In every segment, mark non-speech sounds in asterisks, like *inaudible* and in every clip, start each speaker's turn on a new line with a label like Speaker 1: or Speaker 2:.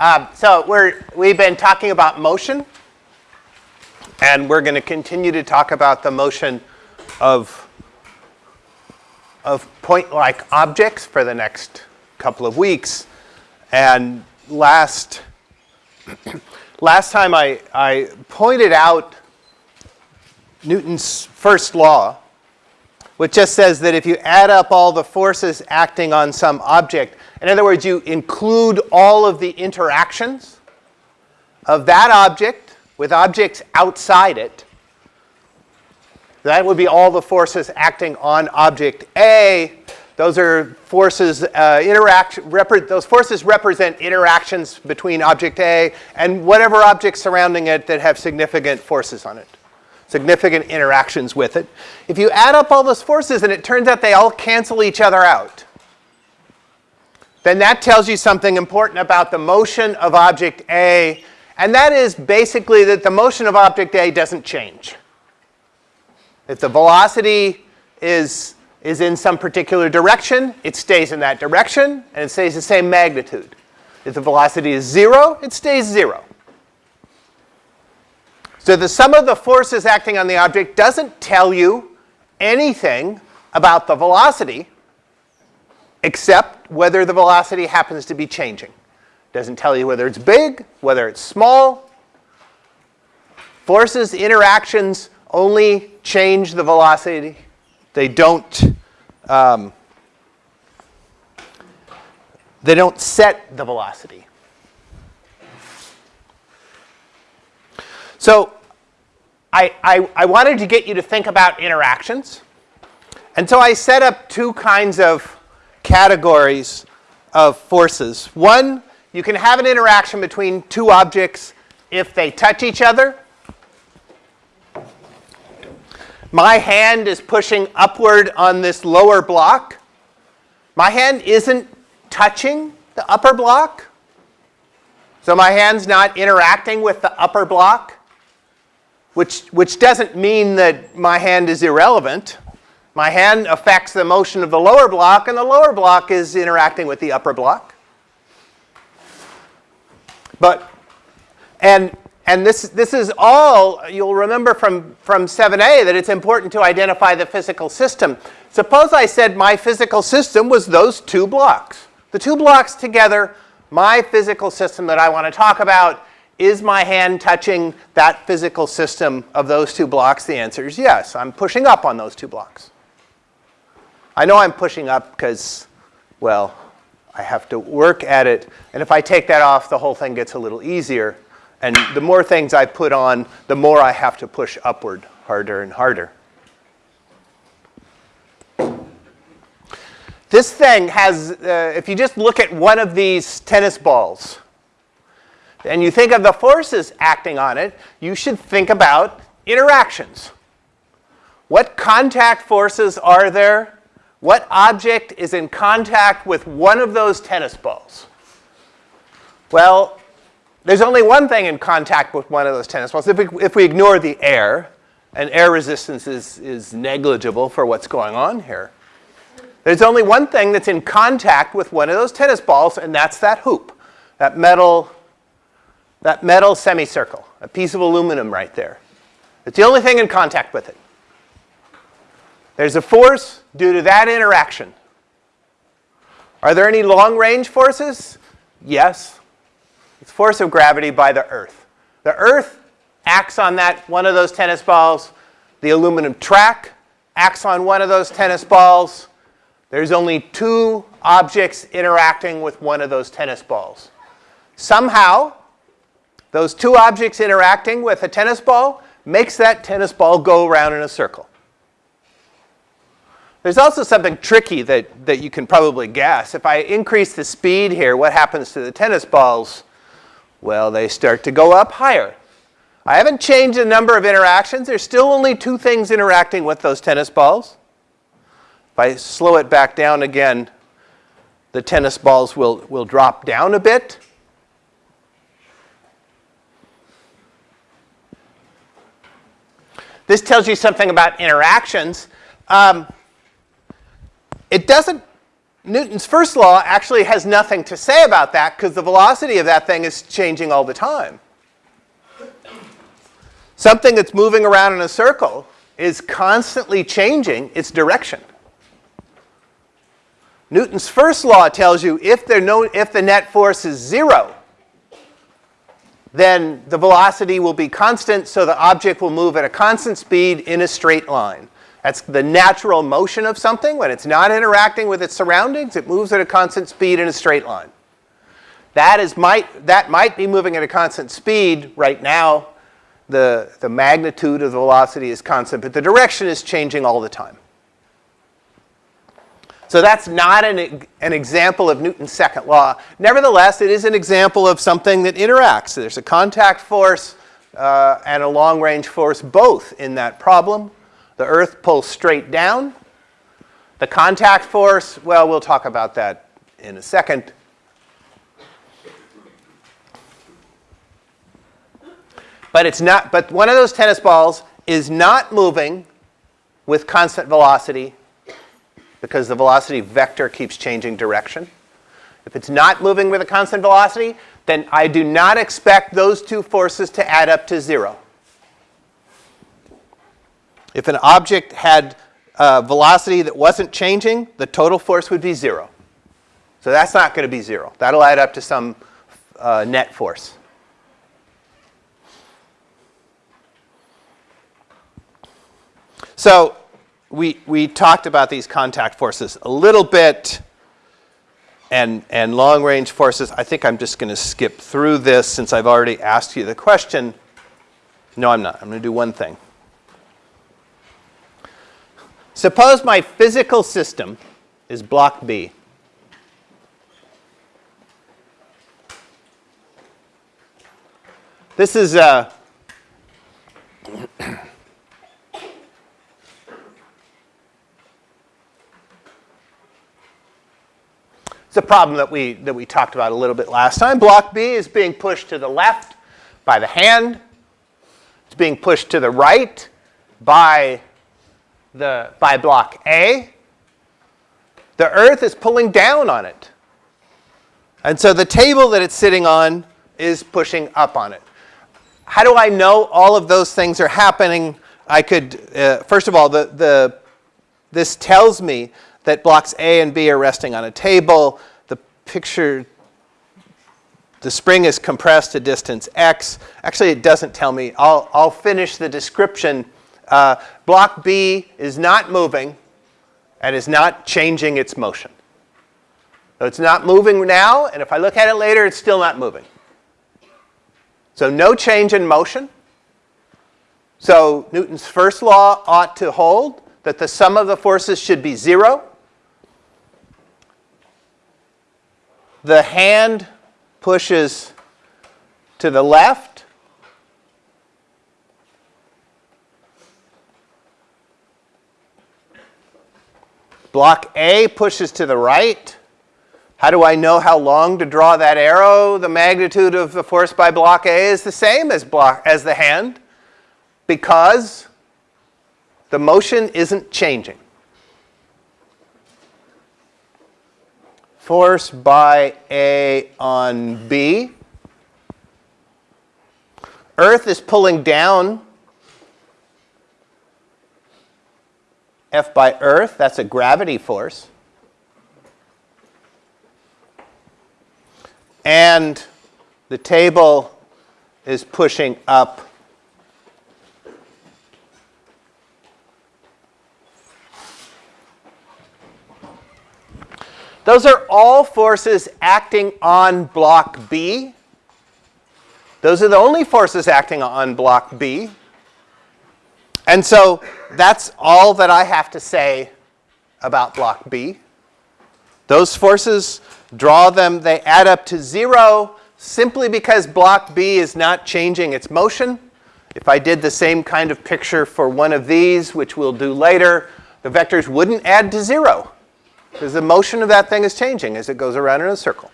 Speaker 1: Um, so we're, we've been talking about motion, and we're going to continue to talk about the motion of, of point-like objects for the next couple of weeks. And last, *clears throat* last time I, I pointed out Newton's first law, which just says that if you add up all the forces acting on some object, in other words, you include all of the interactions of that object with objects outside it. That would be all the forces acting on object A. Those are forces, uh, interaction, those forces represent interactions between object A and whatever objects surrounding it that have significant forces on it, significant interactions with it. If you add up all those forces and it turns out they all cancel each other out, then that tells you something important about the motion of object A, and that is basically that the motion of object A doesn't change. If the velocity is, is in some particular direction, it stays in that direction, and it stays the same magnitude. If the velocity is zero, it stays zero. So the sum of the forces acting on the object doesn't tell you anything about the velocity, except whether the velocity happens to be changing. Doesn't tell you whether it's big, whether it's small. Forces, interactions only change the velocity. They don't, um, they don't set the velocity. So I, I, I wanted to get you to think about interactions. And so I set up two kinds of categories of forces. One, you can have an interaction between two objects if they touch each other. My hand is pushing upward on this lower block. My hand isn't touching the upper block. So my hand's not interacting with the upper block, which, which doesn't mean that my hand is irrelevant. My hand affects the motion of the lower block, and the lower block is interacting with the upper block. But, and, and this, this is all, you'll remember from, from 7a that it's important to identify the physical system. Suppose I said my physical system was those two blocks. The two blocks together, my physical system that I want to talk about, is my hand touching that physical system of those two blocks? The answer is yes. I'm pushing up on those two blocks. I know I'm pushing up because, well, I have to work at it. And if I take that off, the whole thing gets a little easier. And the more things I put on, the more I have to push upward harder and harder. This thing has, uh, if you just look at one of these tennis balls, and you think of the forces acting on it, you should think about interactions. What contact forces are there what object is in contact with one of those tennis balls? Well, there's only one thing in contact with one of those tennis balls. If we, if we ignore the air, and air resistance is, is negligible for what's going on here, there's only one thing that's in contact with one of those tennis balls, and that's that hoop, that metal, that metal semicircle, a piece of aluminum right there. It's the only thing in contact with it. There's a force due to that interaction. Are there any long-range forces? Yes. It's force of gravity by the Earth. The Earth acts on that one of those tennis balls. The aluminum track acts on one of those tennis balls. There's only two objects interacting with one of those tennis balls. Somehow, those two objects interacting with a tennis ball makes that tennis ball go around in a circle. There's also something tricky that, that you can probably guess. If I increase the speed here, what happens to the tennis balls? Well, they start to go up higher. I haven't changed the number of interactions. There's still only two things interacting with those tennis balls. If I slow it back down again, the tennis balls will, will drop down a bit. This tells you something about interactions. Um, it doesn't Newton's first law actually has nothing to say about that because the velocity of that thing is changing all the time. Something that's moving around in a circle is constantly changing its direction. Newton's first law tells you if, no, if the net force is zero, then the velocity will be constant, so the object will move at a constant speed in a straight line. That's the natural motion of something. When it's not interacting with its surroundings, it moves at a constant speed in a straight line. That, is might, that might be moving at a constant speed right now. The, the magnitude of the velocity is constant, but the direction is changing all the time. So that's not an, an example of Newton's second law. Nevertheless, it is an example of something that interacts. There's a contact force uh, and a long-range force both in that problem. The Earth pulls straight down. The contact force, well, we'll talk about that in a second. But it's not, but one of those tennis balls is not moving with constant velocity because the velocity vector keeps changing direction. If it's not moving with a constant velocity, then I do not expect those two forces to add up to zero. If an object had a velocity that wasn't changing, the total force would be zero. So that's not going to be zero. That'll add up to some uh, net force. So we, we talked about these contact forces a little bit and, and long range forces. I think I'm just going to skip through this since I've already asked you the question. No, I'm not. I'm going to do one thing. Suppose my physical system is block B. This is a It's a problem that we, that we talked about a little bit last time. Block B is being pushed to the left by the hand. It's being pushed to the right by, the, by block A. The Earth is pulling down on it. And so the table that it's sitting on is pushing up on it. How do I know all of those things are happening? I could, uh, first of all, the, the, this tells me that blocks A and B are resting on a table. The picture, the spring is compressed to distance x. Actually, it doesn't tell me. I'll, I'll finish the description. Uh, block B is not moving and is not changing its motion. So it's not moving now, and if I look at it later, it's still not moving. So no change in motion. So Newton's first law ought to hold that the sum of the forces should be zero. The hand pushes to the left. Block A pushes to the right. How do I know how long to draw that arrow? The magnitude of the force by block A is the same as, block, as the hand because the motion isn't changing. Force by A on B. Earth is pulling down F by Earth. That's a gravity force. And the table is pushing up Those are all forces acting on block B. Those are the only forces acting on block B. And so that's all that I have to say about block B. Those forces, draw them, they add up to zero simply because block B is not changing its motion. If I did the same kind of picture for one of these, which we'll do later, the vectors wouldn't add to zero. Because the motion of that thing is changing as it goes around in a circle.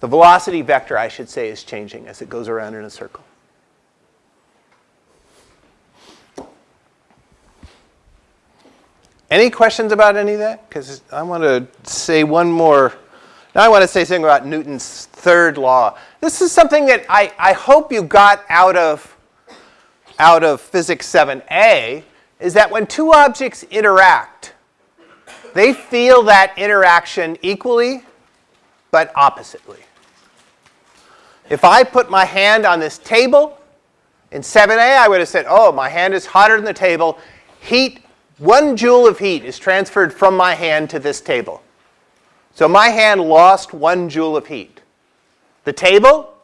Speaker 1: The velocity vector, I should say, is changing as it goes around in a circle. Any questions about any of that? Because I want to say one more. Now I want to say something about Newton's third law. This is something that I, I hope you got out of, out of Physics 7a, is that when two objects interact, they feel that interaction equally but oppositely. If I put my hand on this table, in 7a I would have said, oh, my hand is hotter than the table. Heat, one joule of heat is transferred from my hand to this table. So my hand lost one joule of heat. The table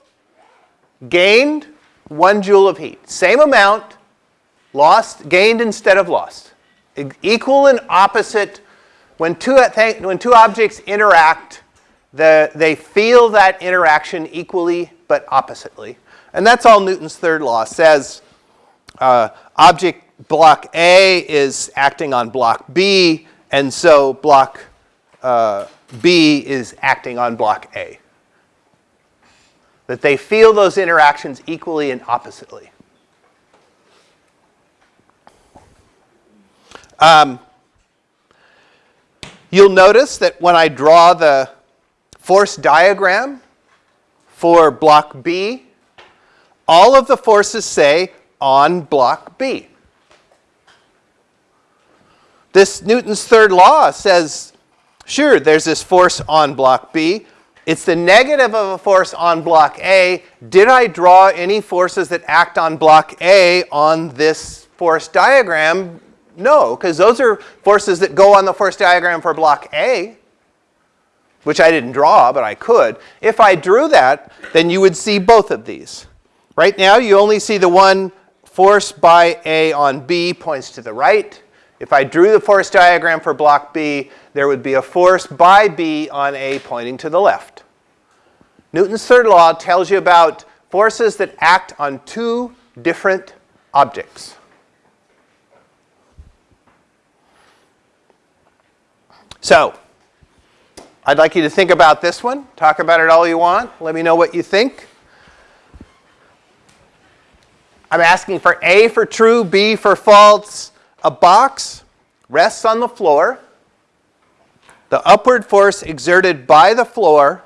Speaker 1: gained one joule of heat. Same amount, lost, gained instead of lost. E equal and opposite. When two, when two objects interact, the, they feel that interaction equally but oppositely. And that's all Newton's third law says. Uh, object block A is acting on block B, and so block uh, B is acting on block A. That they feel those interactions equally and oppositely. Um, you'll notice that when I draw the force diagram for block B, all of the forces say on block B. This Newton's third law says, sure, there's this force on block B. It's the negative of a force on block A. Did I draw any forces that act on block A on this force diagram? No, because those are forces that go on the force diagram for block A which I didn't draw, but I could. If I drew that, then you would see both of these. Right now, you only see the one force by A on B points to the right. If I drew the force diagram for block B, there would be a force by B on A pointing to the left. Newton's third law tells you about forces that act on two different objects. So, I'd like you to think about this one. Talk about it all you want. Let me know what you think. I'm asking for A for true, B for false. A box rests on the floor. The upward force exerted by the floor,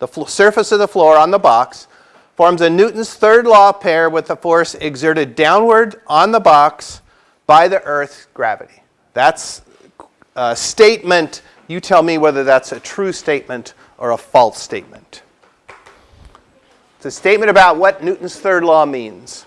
Speaker 1: the surface of the floor on the box, forms a Newton's third law pair with the force exerted downward on the box by the Earth's gravity. That's a statement you tell me whether that's a true statement or a false statement. It's a statement about what Newton's third law means.